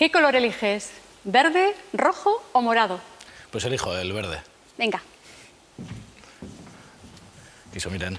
¿Qué color eliges? ¿Verde, rojo o morado? Pues elijo el verde. Venga. Quiso, miren.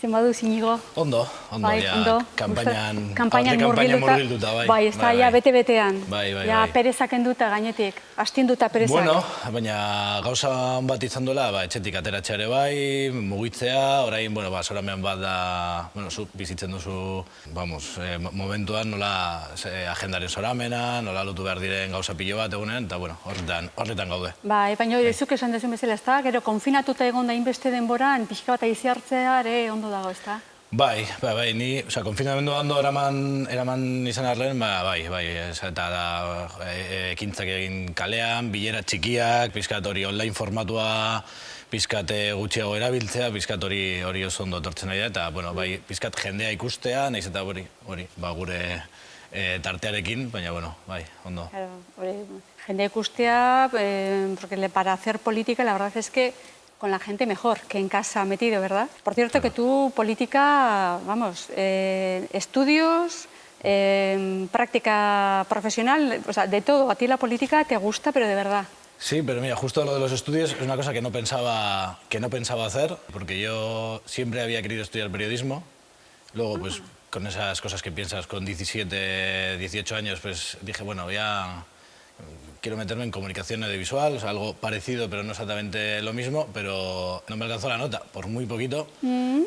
Zenbadu zinigo. Ondo, ondo, Bai, ja, ondo. kampainan, kampainan murgilduta. bai. Bai, ez da, ja, bete-betean. Bai, bai, Ja, bai. perezak enduta gainetik. Astinduta perezak. Bueno, baina gauza bat izan duela, ba, etxetik ateratzea ere bai, mugitzea, orain, bueno, ba, zoramean bat da, bueno, zu bizitzen duzu, vamos, eh, mo- momentuan nola ze, agendaren zoramena, nola lotu behar diren gauza pilo bat egunean, eta, bueno, horretan, horretan gaude. Bai, baina hori zuk esan dezun bezala, ez da? Gero, konfinatuta egon da inbeste denboran, pixka bat aizi hartzea ere ondo dago, ez da? Bai, bai, bai, ni, oza, konfinamendu ondo eraman, eraman izan arren, ba, bai, bai, ez, eta da, e, ekintzak egin kalean, bilera txikiak, pizkat hori online formatua, pizkat eh, gutxiago erabiltzea, pizkat hori hori oso ondo etortzen ari da, eta, bueno, bai, pizkat jendea ikustea, nahiz eta hori, hori, ba, gure e, tartearekin, baina, bueno, bai, ondo. Claro, hori, jende ikustea, eh, porque para hacer política la verdad es que con la gente mejor que en casa metido, ¿verdad? Por cierto que tú política, vamos, eh, estudios, eh, práctica profesional, o sea, de todo, a ti la política te gusta, pero de verdad. Sí, pero mira, justo lo de los estudios es una cosa que no pensaba, que no pensaba hacer, porque yo siempre había querido estudiar periodismo. Luego, pues, con esas cosas que piensas con 17, 18 años, pues dije, bueno, ya quiero meterme en comunicación audiovisual, o sea, algo parecido, pero no exactamente lo mismo, pero no me alcanzó la nota, por muy poquito,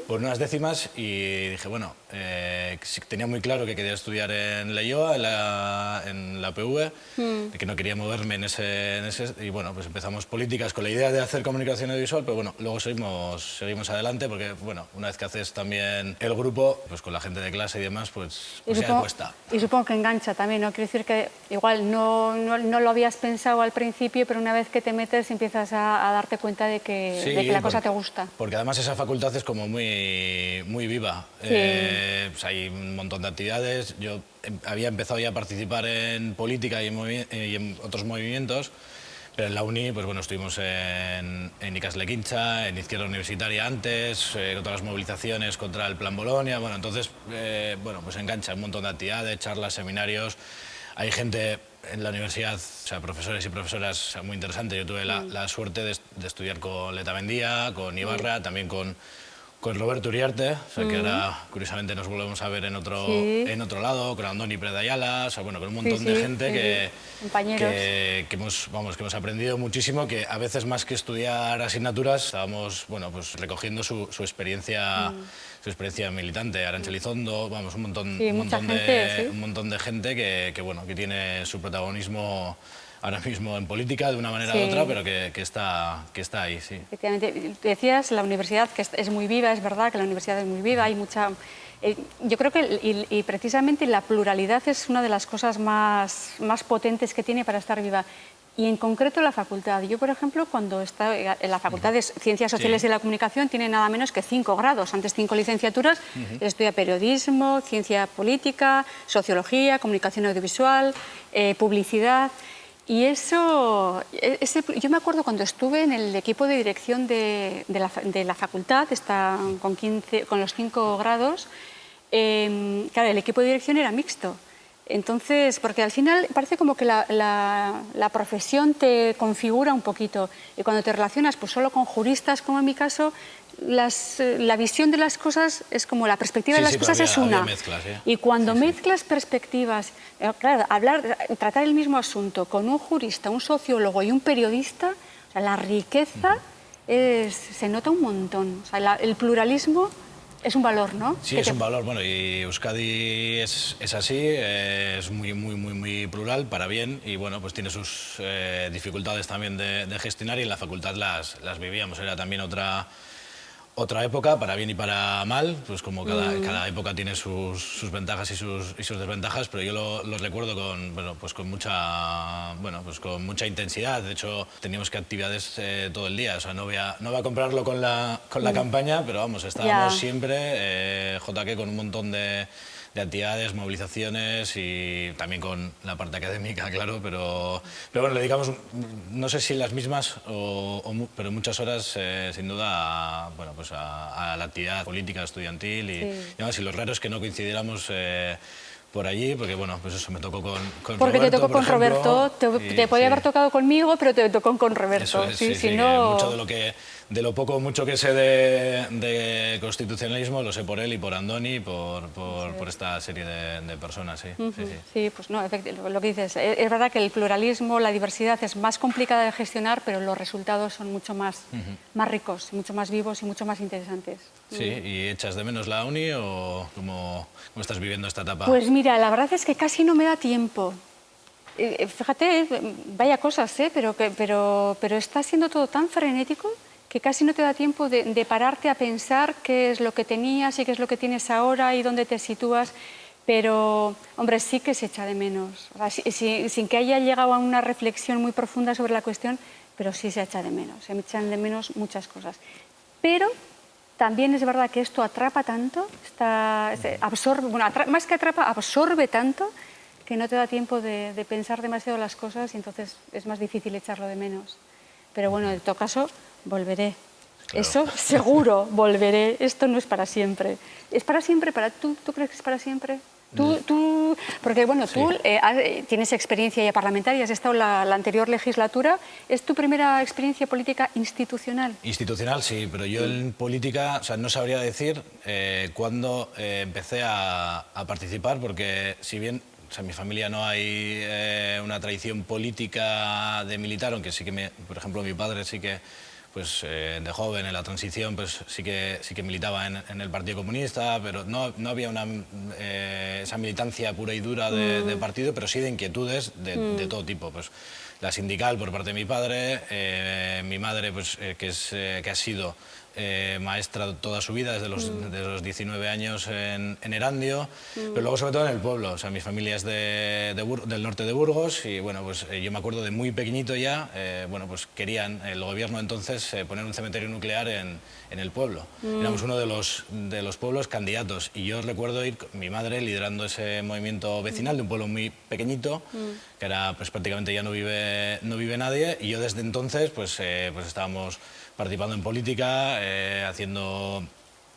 por unas décimas, y dije, bueno, eh, tenía muy claro que quería estudiar en la IOA, en la, en la PV, de que no quería moverme en ese, en ese... Y bueno, pues empezamos políticas con la idea de hacer comunicación audiovisual, pero bueno, luego seguimos, seguimos adelante, porque bueno, una vez que haces también el grupo, pues con la gente de clase y demás, pues, pues ya supongo, cuesta. y supongo que engancha también, ¿no? Quiero decir que igual no, no, no lo habías pensado al principio, pero una vez que te metes empiezas a, a darte cuenta de que, Sí, de que la cosa porque- te gusta. Porque además esa facultad es como muy, muy viva. Eh, pues hay un montón de actividades. Yo em- había empezado ya a participar en política y en, movi- eh, y en otros movimientos. Pero en la uni, pues bueno, estuvimos en, en Icasle Quincha, en Izquierda Universitaria antes, eh, con todas las movilizaciones contra el Plan Bolonia. Bueno, entonces, eh, bueno, pues engancha un montón de actividades, charlas, seminarios. Hay gente en la universidad, o sea, profesores y profesoras o sea, muy interesantes. Yo tuve la, la suerte de, de estudiar con Leta Mendía, con Ibarra, también con, con Roberto Uriarte, o sea, que ahora curiosamente nos volvemos a ver en otro, Sí. en otro lado, con Andoni Predayala, o sea, bueno, con un montón Sí, de gente que, que, que hemos, vamos, que hemos aprendido muchísimo, que a veces más que estudiar asignaturas, estábamos bueno, pues recogiendo su, su experiencia, su experiencia militante. Arancha Elizondo, vamos, un montón, Mm. Sí, un mucha montón, gente, de, un montón de gente que, que, bueno, que tiene su protagonismo ahora mismo en política de una manera Sí. u otra, pero que, que está, que está ahí, sí. Efectivamente, decías la universidad que es- muy viva, es verdad que la universidad es muy viva, hay mucha... eh, yo creo que y, y precisamente la pluralidad es una de las cosas más, más potentes que tiene para estar viva. Y en concreto la facultad. Yo, por ejemplo, cuando estaba en la Facultad de Ciencias Sociales Sí. y la Comunicación, tiene nada menos que cinco grados. Antes cinco licenciaturas. Estudia periodismo, ciencia política, sociología, comunicación audiovisual, eh, publicidad. Y eso, e- ese, yo me acuerdo cuando estuve en el equipo de dirección de, de la, de la facultad, está con, 15, con los cinco grados, eh, claro, el equipo de dirección era mixto. Entonces, porque al final parece como que la, la- la profesión te configura un poquito y cuando te relacionas pues solo con juristas, como en mi caso, las, eh, la visión de las cosas es como la perspectiva Sí, de las sí, cosas había- es una. mezclas, ¿eh? Y cuando mezclas perspectivas, eh, claro, hablar, tratar el mismo asunto con un jurista, un sociólogo y un periodista, o sea, la riqueza es- se nota un montón. O sea, la- el pluralismo es un valor, ¿no? Sí, es te- un valor. Bueno, y Euskadi es, es así, es muy, muy, muy, muy plural, para bien, y bueno, pues tiene sus eh, dificultades también de, de gestionar y en la facultad las, las vivíamos. Era también otra, otra época, para bien y para mal, pues como cada, Mm. cada época tiene sus, sus ventajas y sus, y sus desventajas, pero yo lo, lo recuerdo con, bueno, pues con, mucha, bueno, pues con mucha intensidad. De hecho, teníamos que actividades eh, todo el día. O sea, no voy a, no voy a comprarlo con la, con la campaña, pero vamos, estábamos Mm. Siempre, eh, JK con un montón de, de actividades, movilizaciones y también con la parte académica, claro, pero, pero bueno, le dedicamos, no sé si las mismas, o, pero muchas horas eh, sin duda a, bueno, pues a, la actividad política, estudiantil y, y, y lo raro es que no coincidiéramos eh, por allí, porque bueno, pues eso me tocó con, con porque te tocó con Roberto, te, podía haber tocado conmigo, pero te tocó con Roberto. sí, sí, mucho de lo que de lo poco mucho que sé de, constitucionalismo lo sé por él y por Andoni y por, por, esta serie de, personas, sí, sí, pues no, lo que dices, es verdad que el pluralismo, la diversidad es más complicada de gestionar, pero los resultados son mucho más, más ricos, mucho más vivos y mucho más interesantes. Sí, ¿y echas de menos la uni o cómo, cómo estás viviendo esta etapa? Pues mira, la verdad es que casi no me da tiempo. Eh, eh, fíjate, vaya cosas, ¿eh? pero, pero, pero está siendo todo tan frenético que casi no te da tiempo de, pararte a pensar qué es lo que tenías y qué es lo que tienes ahora y dónde te sitúas, pero, hombre, sí que se echa de menos, sin que haya llegado a una reflexión muy profunda sobre la cuestión, pero sí se echa de menos, se echan de menos muchas cosas. Pero también es verdad que esto atrapa tanto, está, absorbe, bueno, más que atrapa, absorbe tanto que no te da tiempo de, de pensar demasiado las cosas y entonces es más difícil echarlo de menos. Pero bueno, en todo caso, volveré. Eso seguro, volveré. Esto no es para siempre. ¿Es para siempre? Para tú, ¿Tú crees que es para siempre? Tú, tú, porque bueno, tú eh, eh, tienes experiencia ya parlamentaria, has estado la, la anterior legislatura. ¿Es tu primera experiencia política institucional? Institucional, sí, pero yo en política o sea, no sabría decir eh, cuándo empecé a, a, participar, porque si bien o sea, en mi familia no hay una tradición política de militar, aunque sí que, me, por ejemplo, mi padre sí que pues eh, de joven en la transición pues sí que sí que militaba en, el Partido Comunista pero no, no había una eh, esa militancia pura y dura de, mm. partido pero sí de inquietudes de, de, mm. todo tipo pues la sindical por parte de mi padre eh, mi madre pues que es que ha sido eh, maestra toda su vida, desde los, mm. los 19 años en, Erandio, mm. pero luego sobre todo en el pueblo. O sea, mi familia es de, del norte de Burgos y bueno, pues eh, yo me acuerdo de muy pequeñito ya, eh, bueno, pues querían el gobierno entonces poner un cementerio nuclear en, en el pueblo. Mm. Éramos uno de los, de los pueblos candidatos y yo recuerdo ir, mi madre liderando ese movimiento vecinal de un pueblo muy pequeñito, que era pues prácticamente ya no vive, no vive nadie y yo desde entonces pues, pues estábamos participando en política, eh, haciendo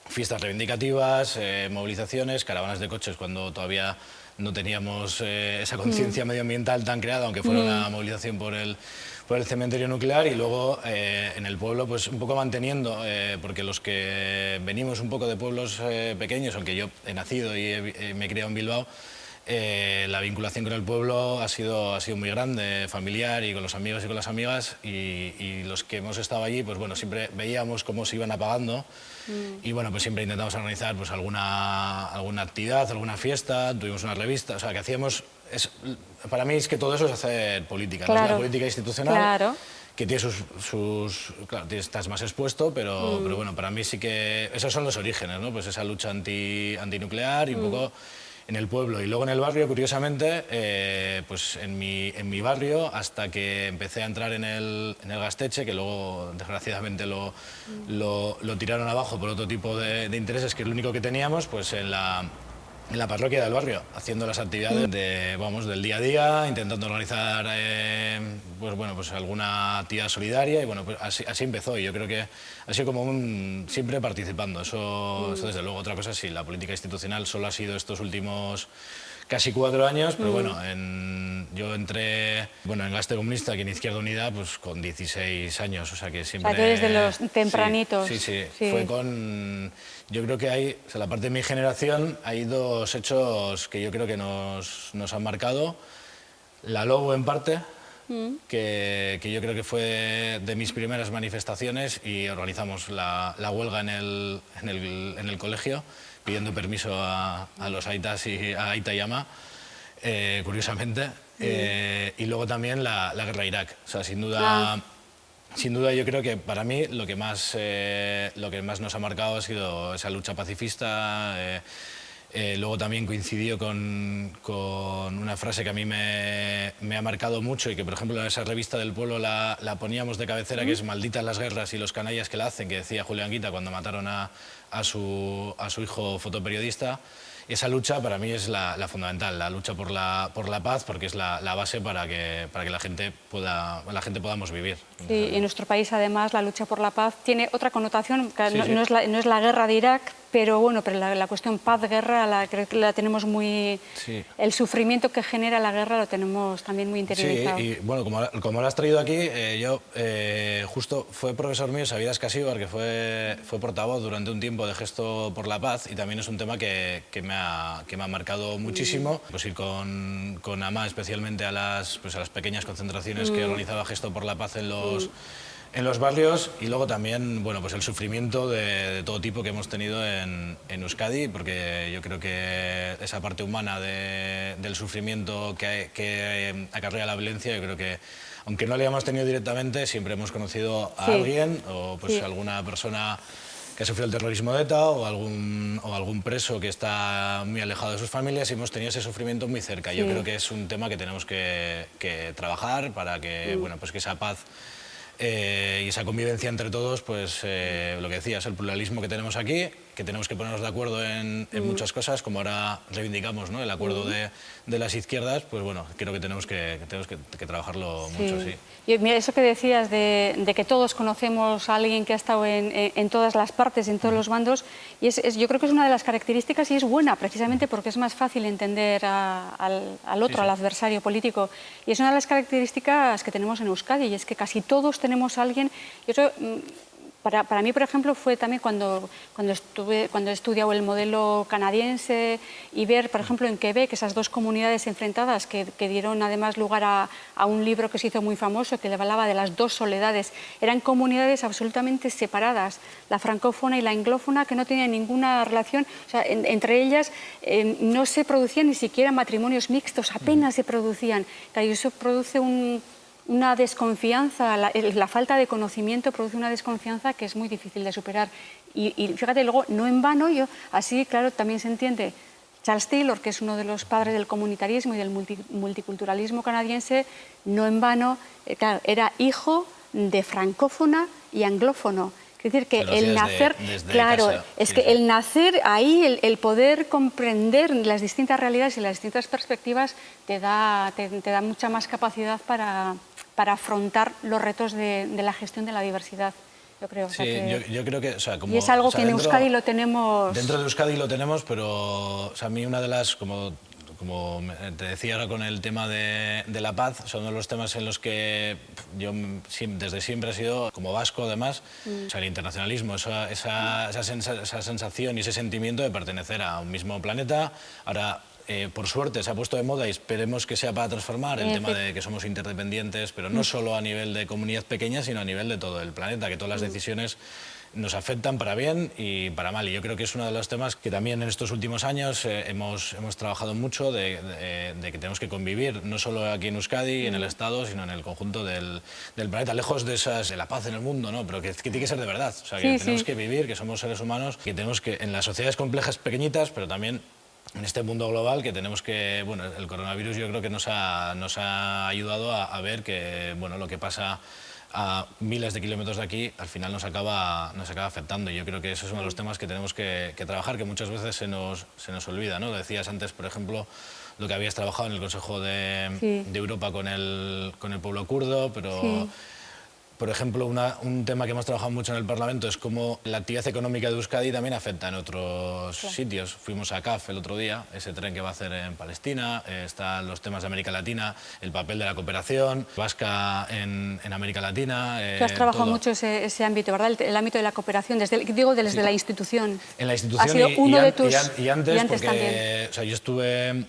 fiestas reivindicativas, eh, movilizaciones, caravanas de coches cuando todavía no teníamos eh, esa conciencia mm. medioambiental tan creada, aunque fuera una mm. movilización por el, por el cementerio nuclear y luego en el pueblo pues un poco manteniendo, porque los que venimos un poco de pueblos pequeños, aunque yo he nacido y me he criado en Bilbao, eh, la vinculación con el pueblo ha sido, ha sido muy grande, familiar y con los amigos y con las amigas y, los que hemos estado allí, pues bueno, siempre veíamos cómo se iban apagando mm. y bueno, pues siempre intentamos organizar pues alguna, alguna actividad, alguna fiesta, tuvimos una revista, o sea, que hacíamos... Es, para mí es que todo eso es hacer política, ¿no? es la política institucional. Claro que tiene sus, sus, claro, estás más expuesto, pero, mm. pero bueno, para mí sí que esos son los orígenes, ¿no? Pues esa lucha anti, antinuclear y un mm. poco en el pueblo. Y luego en el barrio, curiosamente, eh, pues en mi, en mi barrio, hasta que empecé a entrar en el, en el Gasteche, que luego desgraciadamente lo, lo, tiraron abajo por otro tipo de, de intereses, que es lo único que teníamos, pues en la en la parroquia del barrio, haciendo las actividades de, vamos, del día a día, intentando organizar eh, pues, bueno, pues alguna actividad solidaria y bueno, pues así, así, empezó. Y yo creo que ha sido como un, siempre participando, eso, eso desde luego. Otra cosa, sí, la política institucional solo ha sido estos últimos casi cuatro años, pero bueno, en, yo entré bueno, en Gaste Comunista, aquí en Izquierda Unida, pues con 16 años, o sea que siempre... O sea, eres de los tempranitos. Sí, sí, fue con... Yo creo que hay, o sea, la parte de mi generación, hay dos hechos que yo creo que nos, nos han marcado. La Lobo en parte, mm. que, que, yo creo que fue de mis primeras manifestaciones y organizamos la, la huelga en el, en el, en el colegio pidiendo permiso a, los Aitas y a Aita eh, curiosamente. Eh, y luego también la, guerra a Irak. O sea, sin duda, ah. sin duda yo creo que para mí lo que más, eh, lo que más nos ha marcado ha sido esa lucha pacifista. Luego también coincidió con, con, una frase que a mí me, me, ha marcado mucho y que, por ejemplo, en esa revista del pueblo la, la poníamos de cabecera, que es Malditas las guerras y los canallas que la hacen, que decía Julián Guita cuando mataron a, a su, a su hijo fotoperiodista. Esa lucha para mí es la, fundamental, la lucha por la, por la paz, porque es la, base para que, para que la, gente pueda, la gente podamos vivir. Sí, en nuestro país además la lucha por la paz tiene otra connotación, que no, Es la, no, es la, guerra de Irak, pero bueno, pero la, cuestión paz-guerra la, la tenemos muy... El sufrimiento que genera la guerra lo tenemos también muy interiorizado. Sí, y bueno, como, como lo has traído aquí, eh, yo eh, justo fue profesor mío, Sabidas Casíbar, que fue, fue portavoz durante un tiempo de Gesto por la Paz, y también es un tema que, que me que me ha marcado muchísimo. Pues ir con, con AMA especialmente a las, pues a las pequeñas concentraciones que mm. organizaba Gesto por la Paz en los, en los barrios y luego también bueno, pues el sufrimiento de, todo tipo que hemos tenido en, en, Euskadi, porque yo creo que esa parte humana del sufrimiento que, que acarrea la violencia, yo creo que aunque no la hayamos tenido directamente, siempre hemos conocido a alguien o pues alguna persona que ha sufrido el terrorismo de ETA o algún, o algún preso que está muy alejado de sus familias y hemos tenido ese sufrimiento muy cerca. Yo creo que es un tema que tenemos que, que trabajar para que, bueno, pues que esa paz eh, y esa convivencia entre todos, pues eh, lo que decías, el pluralismo que tenemos aquí, que tenemos que ponernos de acuerdo en, mm. muchas cosas, como ahora reivindicamos ¿no? el acuerdo mm. de, de, las izquierdas, pues bueno, creo que tenemos que, tenemos que, trabajarlo mucho, sí. Y mira, eso que decías de, de, que todos conocemos a alguien que ha estado en, en todas las partes, en todos mm. los bandos, y es, yo creo que es una de las características y es buena, precisamente porque es más fácil entender al, al, otro, al adversario político. Y es una de las características que tenemos en Euskadi, y es que casi todos tenemos a alguien... Yo creo, para, para, mí, por ejemplo, fue también cuando, cuando, estuve, cuando he estudiado el modelo canadiense y ver, por ejemplo, en Quebec, esas dos comunidades enfrentadas que, que dieron además lugar a, a, un libro que se hizo muy famoso, que le hablaba de las dos soledades. Eran comunidades absolutamente separadas, la francófona y la anglófona, que no tenían ninguna relación, o sea, entre ellas eh, no se producían ni siquiera matrimonios mixtos, apenas se producían. Claro, y eso produce un una desconfianza, la, falta de conocimiento produce una desconfianza que es muy difícil de superar. Y, fíjate, luego, no en vano, yo, así, claro, también se entiende, Charles Taylor, que es uno de los padres del comunitarismo y del multiculturalismo canadiense, no en vano, eh, claro, era hijo de francófona y anglófono. Es decir, que el nacer, claro, es que el nacer ahí, el, poder comprender las distintas realidades y las distintas perspectivas te da, te da mucha más capacidad para, para afrontar los retos de, la gestión de la diversidad. Yo creo, sí, yo, creo que... y es algo que en Euskadi lo tenemos... Dentro de Euskadi lo tenemos, pero a mí una de las... Como, como te decía ahora con el tema de, la paz, son de los temas en los que yo desde siempre he sido, como vasco además, mm. o sea, el internacionalismo, esa, esa, esa, sensación y ese sentimiento de pertenecer a un mismo planeta. Ahora, eh, por suerte se ha puesto de moda y esperemos que sea para transformar el tema de que somos interdependientes, pero no mm. solo a nivel de comunidad pequeña, sino a nivel de todo el planeta, que todas las mm. decisiones nos afectan para bien y para mal. Y yo creo que es uno de los temas que también en estos últimos años eh, hemos, hemos trabajado mucho de, que tenemos que convivir, no solo aquí en Euskadi, en el mm. Estado, sino en el conjunto del, del planeta, lejos de, esas, de la paz en el mundo, ¿no? pero que, tiene que ser de verdad. O sea, que tenemos que vivir, que somos seres humanos, que tenemos que, en las sociedades complejas pequeñitas, pero también en este mundo global que tenemos que, bueno, el coronavirus yo creo que nos ha, nos ha ayudado a, ver que, bueno, lo que pasa a miles de kilómetros de aquí, al final nos acaba, nos acaba afectando. Y yo creo que eso es uno de los temas que tenemos que, trabajar, que muchas veces se nos, se nos olvida. ¿no? Decías antes, por ejemplo, lo que habías trabajado en el Consejo de, de Europa con el, con el pueblo kurdo, pero... Por ejemplo, un tema que hemos trabajado mucho en el Parlamento es cómo la actividad económica de Euskadi también afecta en otros sitios. Fuimos a CAF el otro día, ese tren que va a hacer en Palestina, eh, están los temas de América Latina, el papel de la cooperación, vasca en, América Latina. Eh, Tú has trabajado mucho ese, ese ámbito, ¿verdad? El, ámbito de la cooperación, desde, digo desde la institución. En la institución ha sido uno de tus, y, antes, porque, O sea, yo estuve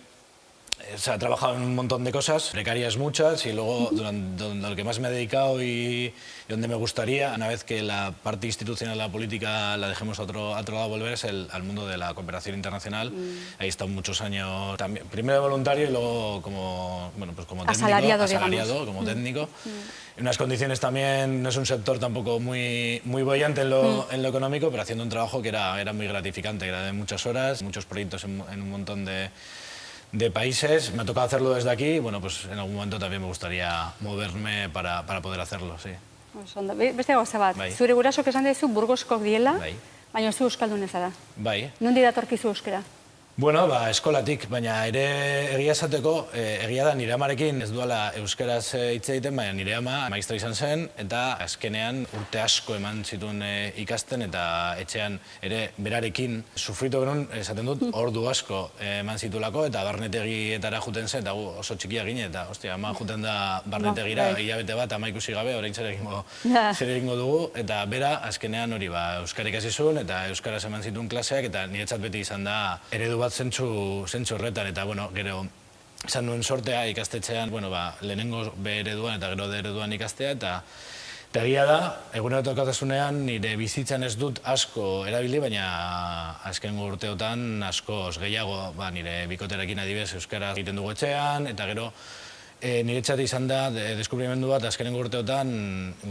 se ha trabajado en un montón de cosas, precarias muchas, y luego durante, lo que más me he dedicado y, donde me gustaría, una vez que la parte institucional de la política la dejemos a otro, otro lado volver, es el, al mundo de la cooperación internacional. Mm. Ahí he estado muchos años, también, primero voluntario y luego como, bueno, pues como técnico, asalariado, asalariado como mm. técnico. Mm. En unas condiciones también, no es un sector tampoco muy, muy bollante en lo, en lo económico, pero haciendo un trabajo que era, era muy gratificante, era de muchas horas, muchos proyectos en un montón de de países. Me ha tocado hacerlo desde aquí y bueno, pues en algún momento también me gustaría moverme para, para poder hacerlo, sí. Beste gauza bat, bai. zure esan dezu Burgosko diela, Baina zu euskaldun ez da. Bai. Nondi datorkizu euskera? Bueno, ba, eskolatik, baina ere egia esateko, e, egia da nire amarekin ez duela euskaraz eh, hitz egiten, baina nire ama maistra izan zen, eta azkenean urte asko eman zituen e, ikasten, eta etxean ere berarekin sufritu genuen, esaten dut, ordu asko eman zitulako, eta barnetegietara juten zen, eta gu oso txikia gine, eta ostia, ama juten da barnetegira, bai. hilabete bat, ama ikusi gabe, orain zer egingo, zer egingo dugu, eta bera azkenean hori ba, euskara ikasi zuen, eta euskaraz eman zituen klaseak, eta niretzat beti izan da eredu bat zentzu, zentzu horretan, eta bueno, gero izan nuen sortea ikastetxean, bueno, ba, lehenengo B ereduan eta gero D ereduan ikastea, eta Eta egia da, egunerokotasunean nire bizitzan ez dut asko erabili, baina azken urteotan asko gehiago, ba, nire bikoterekin adibez euskara egiten dugu etxean, eta gero E, niretzat izan da, de, deskubrimendu bat azkenen urteotan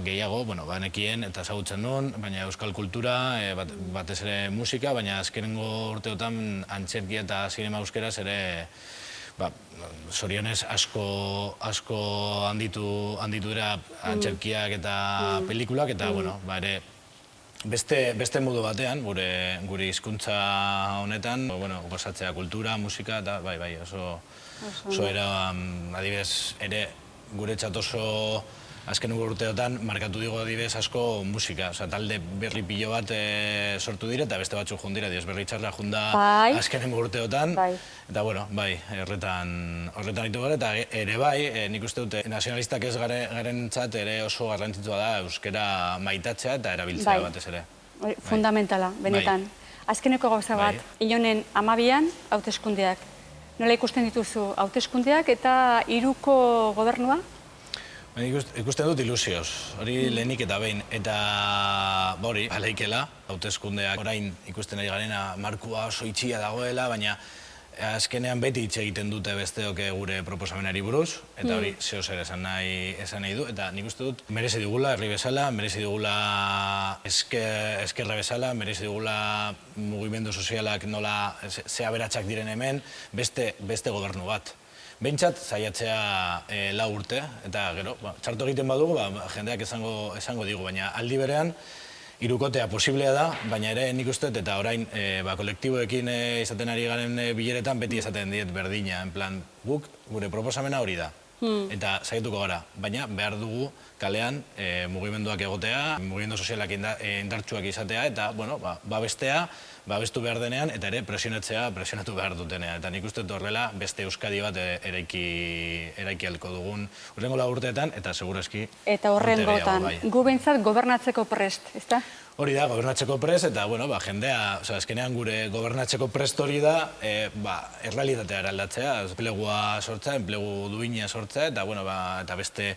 gehiago, bueno, ba, nekien eta ezagutzen nuen, baina euskal kultura, e, bat, batez ere musika, baina azkenengo urteotan antzerkia eta zinema euskeraz ere ba, sorionez asko, asko handitu, handitu dira antzerkiak eta pelikulak, eta, bueno, ba, ere, Beste, beste modu batean, gure, gure hizkuntza honetan, bueno, gozatzea kultura, musika, eta bai, bai, oso, oso era, um, adibidez, ere gure oso azken urteotan markatu digo adibidez asko musika, osea, talde berri pilo bat e, sortu dire, eta beste batzuk jundira, dios berri txarra junda Bai. azken urteotan, Bai. eta bueno, bai, horretan, horretan ditu gara, eta ere bai, e, nik uste dute, nazionalistak ez gare, garen txat ere oso garrantzitsua da euskera maitatzea eta erabiltzea Bai. batez ere. Hori, Fundamentala, benetan. Azkeneko gauza bat, Bai. ionen amabian, hauteskundeak. Nola ikusten dituzu hauteskundeak eta hiruko gobernua? Ikusten- dut ilusioz, hori lehenik eta behin, eta ba hori, aleikela, hauteskundeak orain ikusten ari garena markua oso itxia dagoela, baina azkenean beti hitz egiten dute besteok gure proposamenari buruz, eta hori zeo zer esan nahi, esan nahi du, eta nik uste dut merezi digula herri bezala, merezi digula eske, eskerra bezala, merezi digula mugimendu sozialak nola ze- ze aberatsak diren hemen, beste, beste gobernu bat. Behintzat, zaiatzea e, lau urte, eta gero, ba, txarto egiten badugu, ba, jendeak esango, esango digu, baina aldi berean, irukotea posiblea da, baina ere nik uste eta orain e, ba, kolektiboekin e, izaten ari garen e, bileretan beti esaten diet berdina, en plan, guk gure proposamena hori da. Eta saiatuko gara, baina behar dugu kalean e, mugimenduak egotea, mugimendu sozialak inda, indartsuak izatea, eta, bueno, ba, babestea, babestu behar denean, eta ere presionatzea, presionatu behar dutenean. Eta nik uste horrela beste Euskadi bat e, eraiki, eraiki alko dugun urrengo urteetan, eta segurazki Eta horren urte gehiago, gotan, bai. gu behintzat gobernatzeko prest, ezta? Hori da, gobernatzeko prest, eta, bueno, ba, jendea, oza, azkenean gure gobernatzeko prest hori da, e, ba, errealitatea eraldatzea, enplegua sortzea, enplegu duina sortzea, eta, bueno, ba, eta beste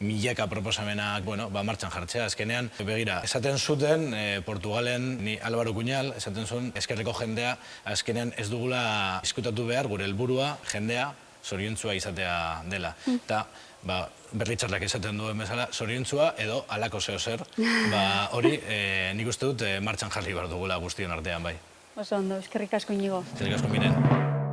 milaka proposamenak, bueno, ba, martxan jartzea. Azkenean, begira, esaten zuten, e, Portugalen, ni Álvaro Cuñal, esaten zuen, eskerreko jendea, azkenean ez dugula diskutatu behar, gure helburua jendea, zoriontzua izatea dela. Eta, ba, berritxarrak esaten duen bezala, zoriontzua edo alako zeo zer, ba, hori e, nik uste dut e, martxan jarri behar dugula guztion artean, bai. Oso ondo, eskerrik asko inigo. Zer asko miren.